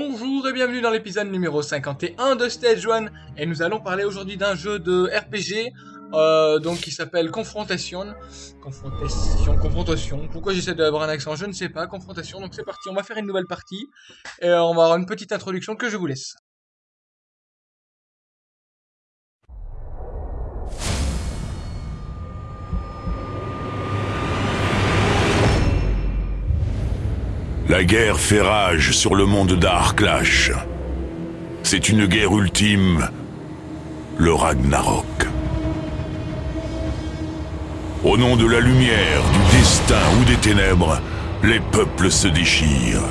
Bonjour et bienvenue dans l'épisode numéro 51 de Stage 1 et nous allons parler aujourd'hui d'un jeu de RPG euh, donc qui s'appelle Confrontation. Confrontation, confrontation. Pourquoi j'essaie d'avoir un accent Je ne sais pas. Confrontation. Donc c'est parti, on va faire une nouvelle partie et on va avoir une petite introduction que je vous laisse. La guerre fait rage sur le monde d'Arklash. C'est une guerre ultime, le Ragnarok. Au nom de la lumière, du destin ou des ténèbres, les peuples se déchirent.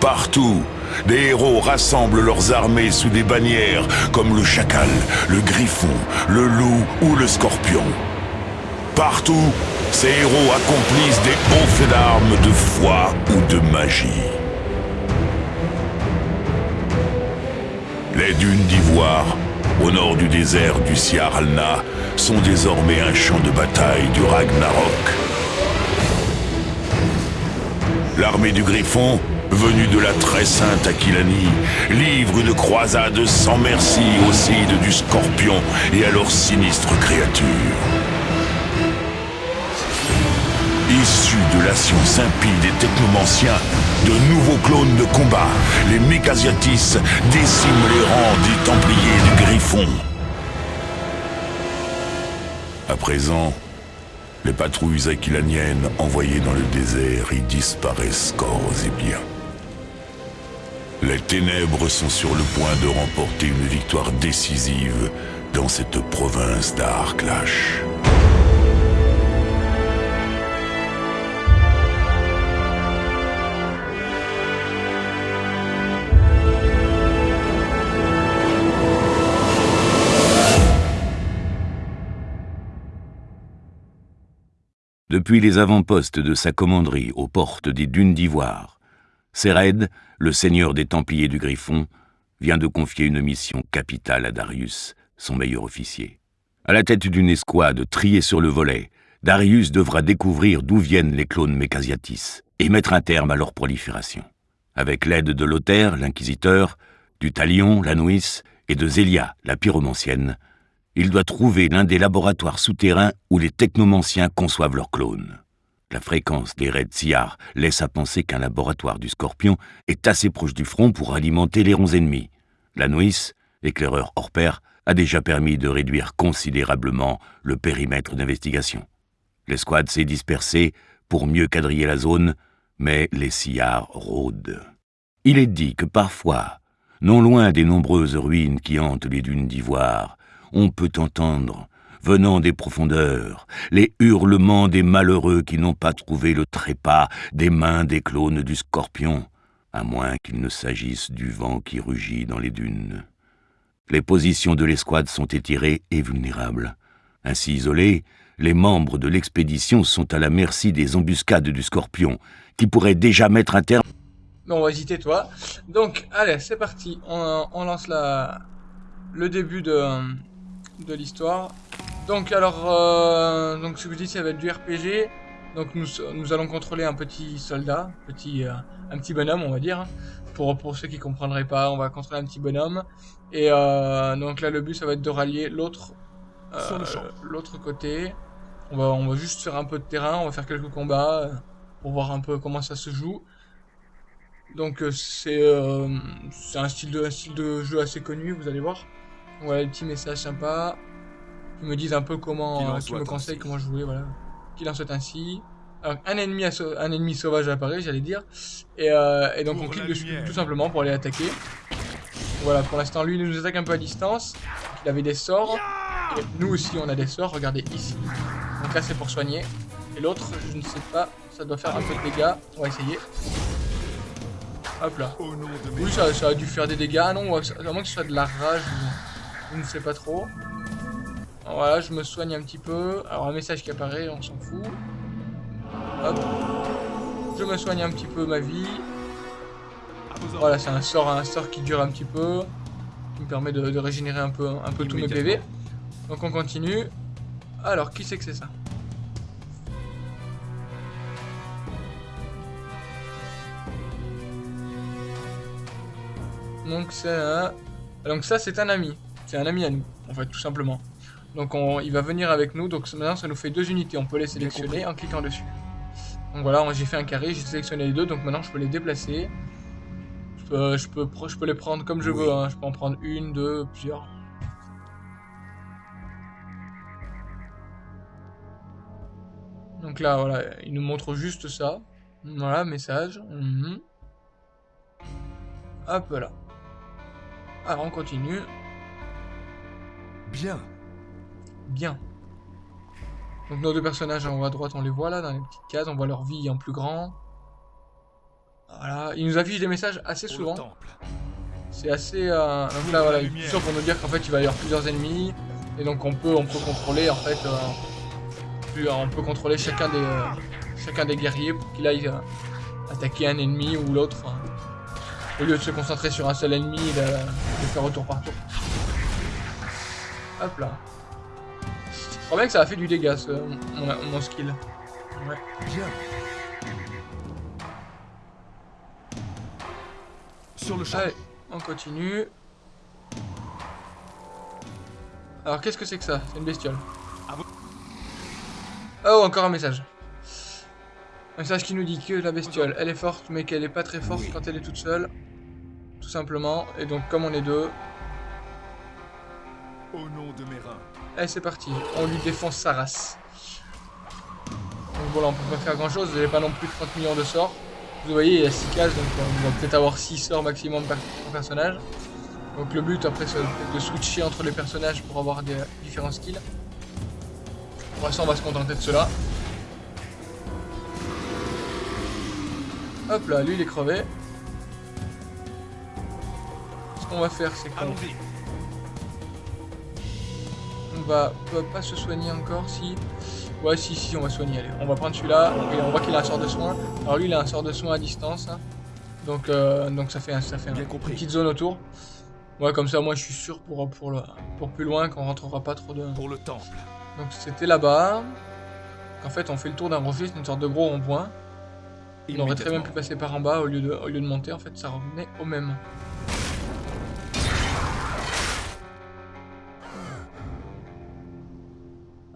Partout, des héros rassemblent leurs armées sous des bannières comme le chacal, le griffon, le loup ou le scorpion. Partout, ces héros accomplissent des hauts faits d'armes de foi ou de magie. Les dunes d'ivoire, au nord du désert du Siaralna, sont désormais un champ de bataille du Ragnarok. L'armée du Griffon, venue de la très sainte Aquilanie, livre une croisade sans merci aux cides du Scorpion et à leurs sinistres créatures. Science impie des technomanciens, de nouveaux clones de combat, les Mécasiatis déciment les rangs des Templiers du Griffon. À présent, les patrouilles aquilaniennes envoyées dans le désert y disparaissent corps et biens. Les ténèbres sont sur le point de remporter une victoire décisive dans cette province d'Arklash. Depuis les avant-postes de sa commanderie aux portes des dunes d'Ivoire, Séred, le seigneur des Templiers du Griffon, vient de confier une mission capitale à Darius, son meilleur officier. À la tête d'une escouade triée sur le volet, Darius devra découvrir d'où viennent les clones Mécasiatis et mettre un terme à leur prolifération. Avec l'aide de Lothaire, l'inquisiteur, du Talion, la Nuis, et de Zélia, la pyromancienne, il doit trouver l'un des laboratoires souterrains où les technomanciens conçoivent leurs clones. La fréquence des raids Siar laisse à penser qu'un laboratoire du Scorpion est assez proche du front pour alimenter les ronds ennemis. La Nuis, éclaireur hors pair, a déjà permis de réduire considérablement le périmètre d'investigation. L'escouade s'est dispersée pour mieux quadriller la zone, mais les Siar rôdent. Il est dit que parfois, non loin des nombreuses ruines qui hantent les dunes d'ivoire, on peut entendre, venant des profondeurs, les hurlements des malheureux qui n'ont pas trouvé le trépas des mains des clones du scorpion, à moins qu'il ne s'agisse du vent qui rugit dans les dunes. Les positions de l'escouade sont étirées et vulnérables. Ainsi isolés, les membres de l'expédition sont à la merci des embuscades du scorpion, qui pourraient déjà mettre un terme... Non, on va hésiter, toi. Donc, allez, c'est parti. On lance la, le début de, de l'histoire. Donc alors, euh, donc ce que je dis, ça va être du RPG. Donc nous, nous allons contrôler un petit soldat, petit, euh, un petit bonhomme, on va dire. Pour, pour ceux qui comprendraient pas, on va contrôler un petit bonhomme. Et euh, donc là, le but, ça va être de rallier l'autre l'autre côté. On va, on va juste faire un peu de terrain, on va faire quelques combats pour voir un peu comment ça se joue. Donc c'est c'est un style de un style de jeu assez connu, vous allez voir. Voilà, des petits messages sympas. Qui me disent un peu comment, euh, qui me conseillent comment jouer, voilà. Qu'il en soit ainsi. Alors, un ennemi, un ennemi sauvage apparaît, j'allais dire. Et, euh, et donc on clique dessus tout simplement pour aller attaquer. Voilà, pour l'instant, lui, il nous attaque un peu à distance. Il avait des sorts. Et nous aussi, on a des sorts, regardez ici. Donc là, c'est pour soigner. Et l'autre, je ne sais pas, ça doit faire un peu de dégâts. On va essayer. Hop là. Oui, ça, ça a dû faire des dégâts. Ah non, à moins que ce soit de la rage je ne sais pas trop. Voilà, je me soigne un petit peu. Alors un message qui apparaît, on s'en fout. Hop. Je me soigne un petit peu ma vie. Voilà, c'est un sort, un sort qui dure un petit peu. Qui me permet de, régénérer un peu, un peu tous mes PV. Donc on continue. Alors, qui c'est que c'est ça? Donc c'est un... Donc ça c'est un ami. C'est un ami à nous, en fait, tout simplement. Donc on... il va venir avec nous, donc maintenant ça nous fait deux unités. On peut les sélectionner en cliquant dessus. Donc voilà, j'ai fait un carré, j'ai sélectionné les deux, donc maintenant je peux les déplacer. Je peux, je peux, je peux les prendre comme je veux, hein. je peux en prendre une, deux, plusieurs. Donc là, voilà, il nous montre juste ça. Voilà, message. Mhm. Hop là. Alors on continue. Bien. Bien. Donc nos deux personnages en haut à droite, on les voit là dans les petites cases, on voit leur vie en plus grand. Voilà, ils nous affichent des messages assez souvent. C'est assez... Euh... Donc là voilà, sûr pour nous dire qu'en fait il va y avoir plusieurs ennemis. Et donc on peut, on peut contrôler en fait... Euh, on peut contrôler chacun des, euh, chacun des guerriers pour qu'il aille euh, attaquer un ennemi ou l'autre. Hein. Au lieu de se concentrer sur un seul ennemi et de, de faire retour par tour. Hop là. Je crois bien que ça a fait du dégât, ce, mon, skill. Ouais. Bien. Sur le champ. Allez, on continue. Alors, qu'est-ce que c'est que ça? C'est une bestiole. Ah oh, encore un message. Un message qui nous dit que la bestiole, elle est forte, mais qu'elle est pas très forte quand elle est toute seule. Tout simplement. Et donc, comme on est deux... Au nom de mes reins. Allez, c'est parti. On lui défonce sa race. Donc voilà, on peut pas faire grand chose. Vous n'avez pas non plus 30 millions de sorts. Vous voyez, il y a 6 cases, donc on va peut-être avoir 6 sorts maximum par, personnage. Donc le but après, c'est de switcher entre les personnages pour avoir des différents skills. Pour l'instant, on va se contenter de cela. Hop là, lui il est crevé. Ce qu'on va faire, c'est qu'on va, pas se soigner encore si... Ouais, si, si, on va soigner. Allez, on va prendre celui-là. On voit qu'il a un sort de soin. Alors lui, il a un sort de soin à distance. Hein. Donc, euh, donc ça fait, ça fait une petite zone autour. Ouais, comme ça, moi, je suis sûr pour, pour, le, pour plus loin qu'on rentrera pas trop de... Pour le temple. Donc c'était là-bas. En fait, on fait le tour d'un rocher, c'est une sorte de gros rond-point. On aurait très bien pu passer par en bas au lieu de, au lieu de monter. En fait, ça revenait au même.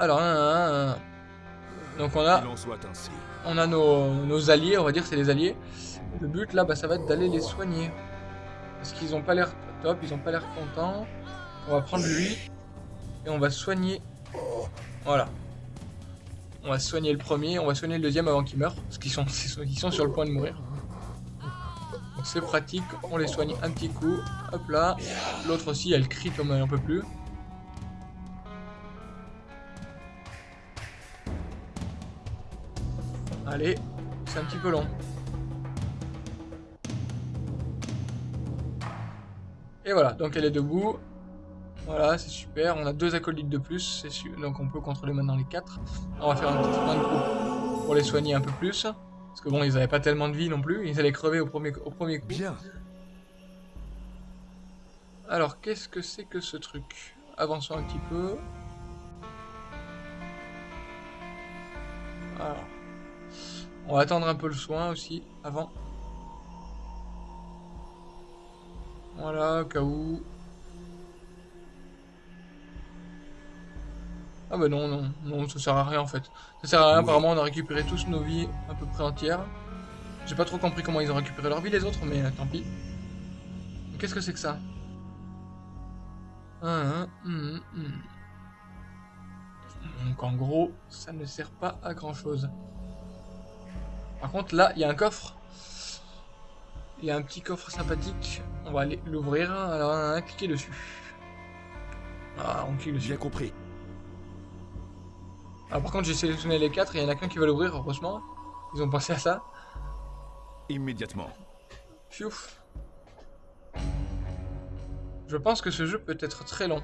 Alors, donc on a, on a nos, alliés, on va dire c'est les alliés. Le but là, bah, ça va être d'aller les soigner. Parce qu'ils ont pas l'air top, ils ont pas l'air contents. On va prendre lui et on va soigner. Voilà. On va soigner le premier, on va soigner le deuxième avant qu'il meure. Parce qu'ils sont, ils sont sur le point de mourir. Donc c'est pratique, on les soigne un petit coup. Hop là. L'autre aussi, elle crie comme elle en peut plus. Allez, c'est un petit peu long. Et voilà, donc elle est debout. Voilà, c'est super. On a deux acolytes de plus, donc on peut contrôler maintenant les quatre. On va faire un petit point de coup pour les soigner un peu plus. Parce que bon, ils n'avaient pas tellement de vie non plus. Ils allaient crever au premier, au premier coup. Bien. Alors, qu'est-ce que c'est que ce truc? Avançons un petit peu. Alors. On va attendre un peu le soin aussi, avant. Voilà, au cas où. Ah bah non, non, non, ça sert à rien en fait. Ça sert à rien, apparemment on a récupéré tous nos vies à peu près entières. J'ai pas trop compris comment ils ont récupéré leur vie les autres, mais euh, tant pis. Qu'est-ce que c'est que ça? Ah. Donc en gros, ça ne sert pas à grand chose. Par contre, là, il y a un coffre. Il y a un petit coffre sympathique. On va aller l'ouvrir. Alors, on a cliqué dessus. Ah, on clique dessus. J'ai compris. Alors, par contre, j'ai sélectionné les quatre et il y en a qu'un qui va l'ouvrir, heureusement. Ils ont pensé à ça. Immédiatement. Fiouf. Je pense que ce jeu peut être très long.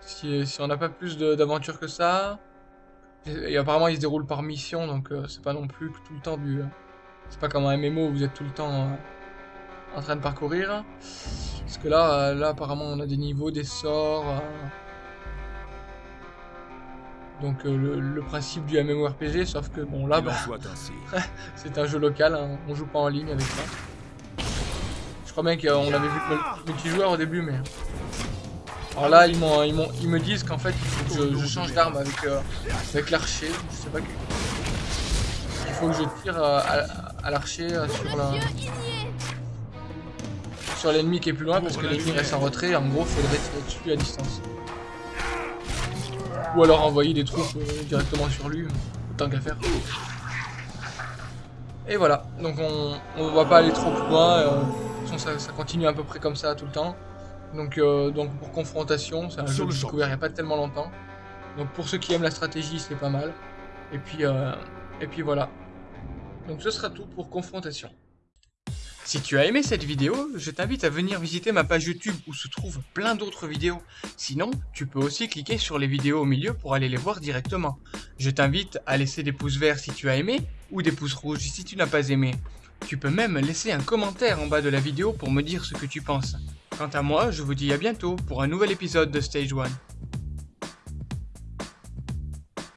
Si, si on n'a pas plus d'aventure que ça, et, apparemment, il se déroule par mission, donc euh, c'est pas non plus tout le temps du... Euh, c'est pas comme un MMO où vous êtes tout le temps euh, en train de parcourir. Parce que là, là, apparemment, on a des niveaux, des sorts... Donc le, principe du MMORPG, sauf que bon là, bah, c'est un jeu local, hein, on joue pas en ligne avec ça. Je crois bien qu'on avait vu multijoueur au début, mais... Alors là, ils, ils, ils me disent qu'en fait, il faut que je, change d'arme avec, euh, avec l'archer. Je sais pas. Il faut que je tire euh, à, l'archer euh, sur la... Sur l'ennemi qui est plus loin, parce que l'ennemi reste en retrait. En gros, faudrait tirer dessus à distance. Ou alors envoyer des troupes directement sur lui, tant qu'à faire. Et voilà, donc on, on va pas aller trop plus loin, ça, ça continue à peu près comme ça tout le temps. Donc, euh, donc pour confrontation, c'est un Sur jeu que j'ai découvert il n'y a pas tellement longtemps. Donc pour ceux qui aiment la stratégie, c'est pas mal. Et puis, euh, et puis voilà. Donc ce sera tout pour confrontation. Si tu as aimé cette vidéo, je t'invite à venir visiter ma page YouTube où se trouvent plein d'autres vidéos. Sinon, tu peux aussi cliquer sur les vidéos au milieu pour aller les voir directement. Je t'invite à laisser des pouces verts si tu as aimé ou des pouces rouges si tu n'as pas aimé. Tu peux même laisser un commentaire en bas de la vidéo pour me dire ce que tu penses. Quant à moi, je vous dis à bientôt pour un nouvel épisode de Stage 1.